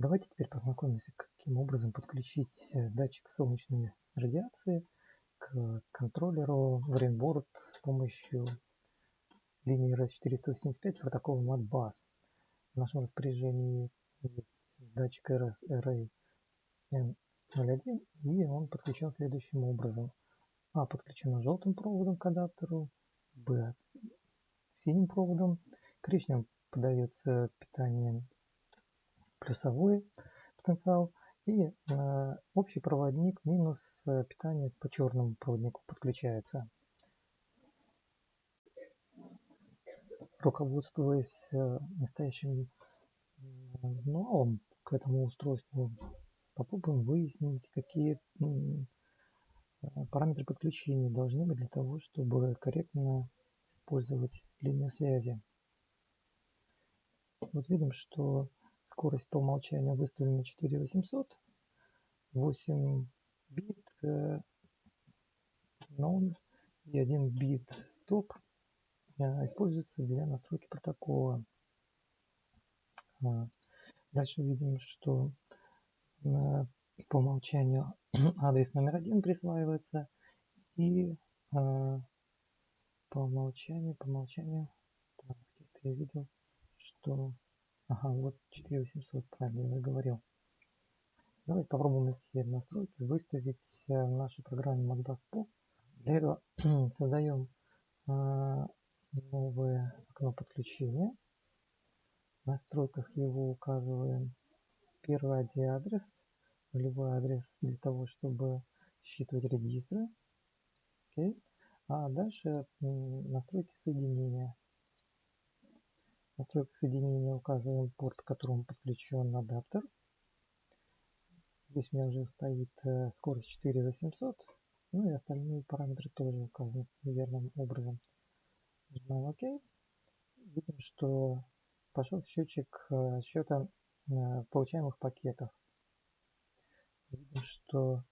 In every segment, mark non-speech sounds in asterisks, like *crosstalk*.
Давайте теперь познакомимся, каким образом подключить э, датчик солнечной радиации к контроллеру в Rainboard с помощью линии RS485 протокола Modbus. В нашем распоряжении есть датчик RS Array-N01 и он подключен следующим образом. А подключено желтым проводом к адаптеру, Б синим проводом, коричневым подается питание плюсовой потенциал и э, общий проводник минус э, питание по черному проводнику подключается. Руководствуясь э, настоящим новым к этому устройству, попробуем выяснить, какие параметры подключения должны быть для того, чтобы корректно использовать линию связи. Вот видим, что Скорость по умолчанию выставлена 4800. 8 бит non и 1 бит стоп э, используется для настройки протокола. А, дальше видим, что по умолчанию *clears throat* адрес номер один присваивается и по умолчанию, по умолчанию, где-то я видел, что Ага, вот 4800, правильно я говорил. Давайте попробуем эти настройки выставить в нашей программе Pro. Для этого *clears throat* создаем а, новое окно подключения. В настройках его указываем первый ID-адрес, нулевой адрес для того, чтобы считывать регистры. Okay. А дальше настройки соединения настройках соединения указываем порт, к которому подключен адаптер. Здесь у меня уже стоит э, скорость 4800. Ну и остальные параметры тоже указаны верным образом. Нажимаем ОК. Видим, что пошел счетчик э, счета э, получаемых пакетов. Видим, что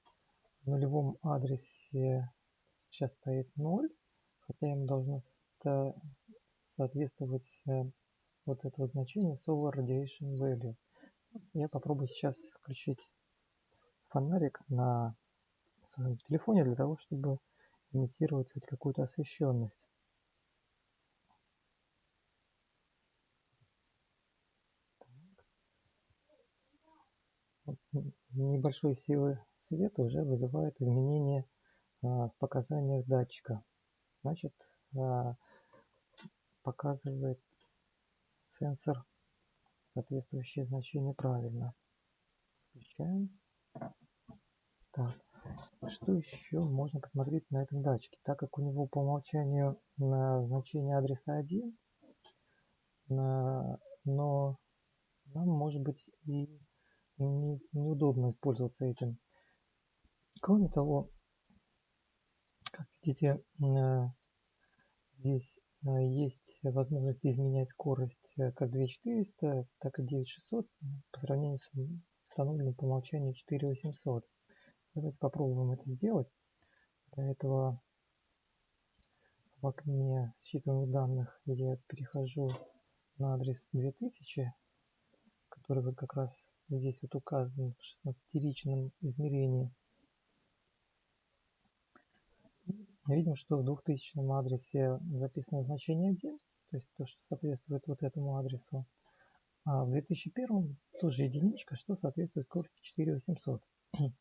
в нулевом адресе сейчас стоит 0, хотя ему должно соответствовать вот этого значения Solar Radiation Value. Я попробую сейчас включить фонарик на своем телефоне для того, чтобы имитировать хоть какую-то освещенность. Небольшой силы света уже вызывает изменение а, в показаниях датчика. Значит, а, показывает сенсор соответствующее значение правильно. Включаем. Так, что еще можно посмотреть на этом датчике? Так как у него по умолчанию на значение адреса 1, на, но нам может быть и не, неудобно пользоваться этим. Кроме того, как видите, э, здесь Э, есть возможность изменять скорость э, как 2400, так и 9600 по сравнению с установленным по умолчанию 4800. Давайте попробуем это сделать. Для этого в окне считываемых данных я перехожу на адрес 2000, который вот как раз здесь вот указан в 16-ричном измерении. Видим, что в 2000 адресе записано значение 1, то есть то, что соответствует вот этому адресу. А в 2001 тоже единичка, что соответствует скорости 4800. *clears throat*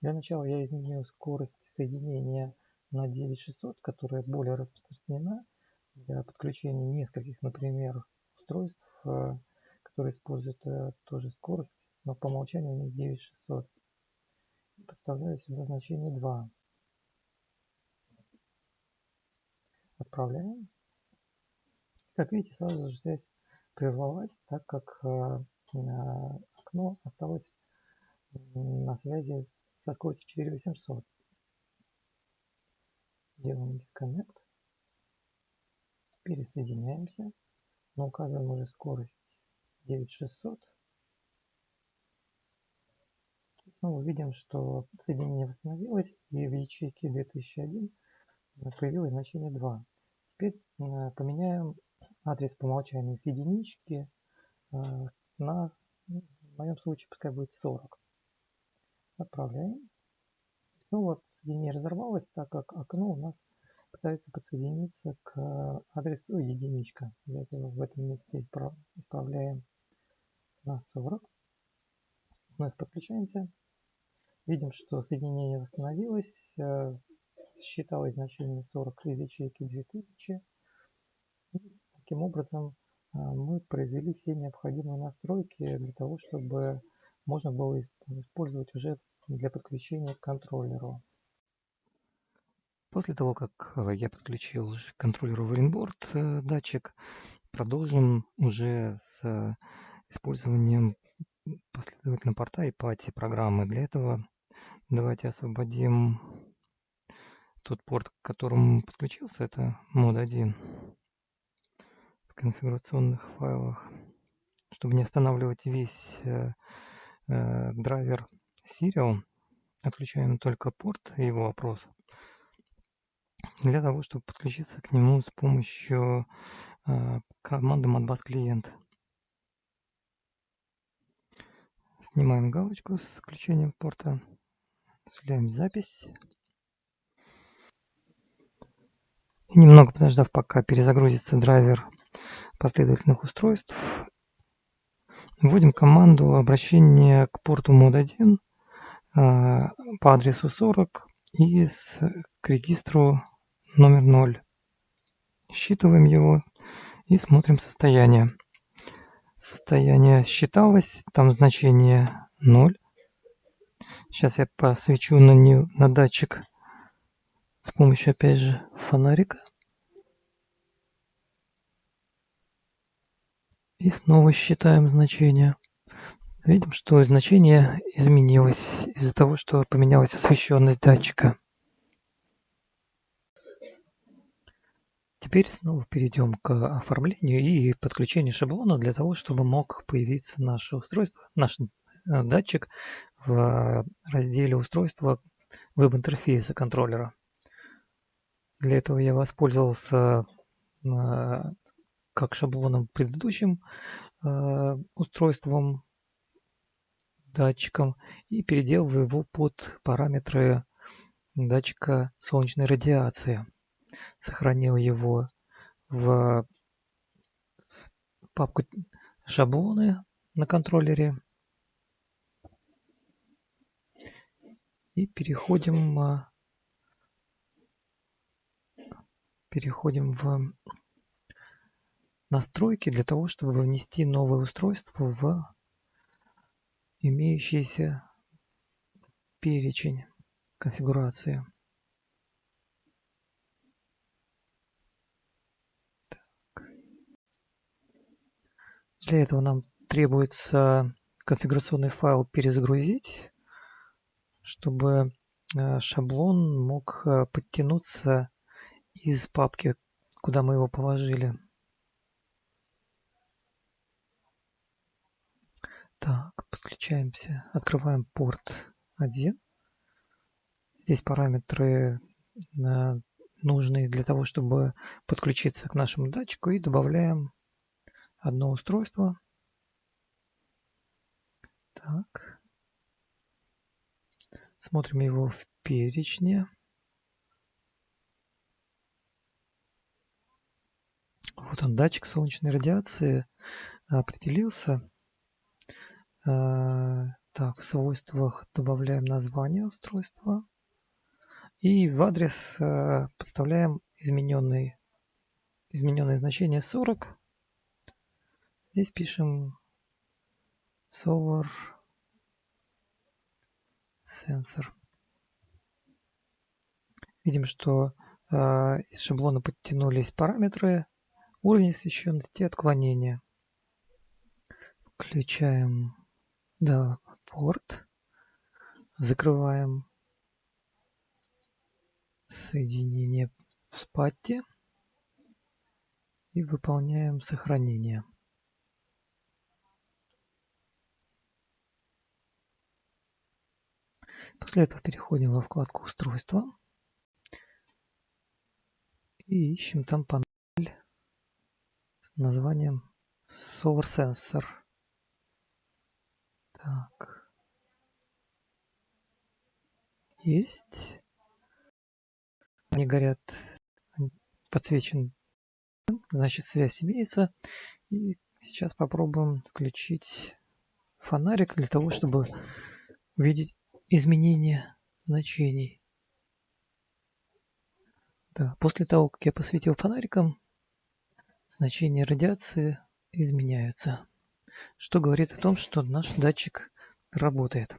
Для начала я изменю скорость соединения на 9600, которая более распространена для подключения нескольких, например, устройств, э, которые используют э, тоже скорость, но по умолчанию у них 9600. Подставляю сюда значение 2. Отправляем. Как видите, сразу же связь прервалась, так как э, окно осталось на связи со скоростью 4800. Делаем дисконнект. Пересоединяемся. Но указываем уже скорость 9600. Снова видим, что соединение восстановилось и в ячейке 2001 появилось значение 2. Теперь э, поменяем адрес по умолчанию с единички э, на в моем случае пускай будет 40. Отправляем. Снова соединение разорвалось, так как окно у нас пытается подсоединиться к адресу единичка. Для этого в этом месте исправляем на 40. Вновь подключаемся. Видим, что соединение восстановилось. Э, считалось значение 40 из ячейки 2000. И таким образом э, мы произвели все необходимые настройки для того, чтобы можно было использовать уже для подключения к контроллеру. После того, как э, я подключил уже к контроллеру Wrinboard датчик, продолжим уже с использованием последовательно порта и пати программы. Для этого Давайте освободим тот порт, к которому подключился. Это мод 1 в конфигурационных файлах. Чтобы не останавливать весь э, э, драйвер Serial, отключаем только порт и его опрос. Для того, чтобы подключиться к нему с помощью э, команды modbus клиент. Снимаем галочку с включением порта. Осуществляем запись. И немного подождав, пока перезагрузится драйвер последовательных устройств, вводим команду обращения к порту мод 1 а, по адресу 40 и с, к регистру номер 0. Считываем его и смотрим состояние. Состояние считалось, там значение 0. Сейчас я посвечу на, не, на датчик с помощью, опять же, фонарика. И снова считаем значение. Видим, что значение изменилось из-за того, что поменялась освещенность датчика. Теперь снова перейдем к оформлению и подключению шаблона для того, чтобы мог появиться наше устройство, наш э, датчик в разделе устройства веб-интерфейса контроллера. Для этого я воспользовался э, как шаблоном предыдущим э, устройством, датчиком, и переделал его под параметры датчика солнечной радиации. Сохранил его в папку шаблоны на контроллере И переходим, а, переходим в настройки для того, чтобы внести новое устройство в имеющийся перечень конфигурации. Так. Для этого нам требуется конфигурационный файл перезагрузить чтобы э, шаблон мог э, подтянуться из папки, куда мы его положили. Так, подключаемся, открываем порт 1. Здесь параметры э, нужные для того, чтобы подключиться к нашему датчику и добавляем одно устройство. Так. Смотрим его в перечне. Вот он, датчик солнечной радиации определился. А, так, в свойствах добавляем название устройства. И в адрес а, подставляем измененный, измененное значение 40. Здесь пишем solar сенсор. Видим, что э, из шаблона подтянулись параметры, уровень освещенности и отклонения. Включаем да, порт, закрываем соединение в спатте и выполняем сохранение. После этого переходим во вкладку устройства и ищем там панель с названием Solar Sensor. Есть. Они горят, подсвечен, значит связь имеется. И сейчас попробуем включить фонарик для того, чтобы увидеть изменения значений. Да, после того, как я посветил фонариком, значения радиации изменяются, что говорит о том, что наш датчик работает.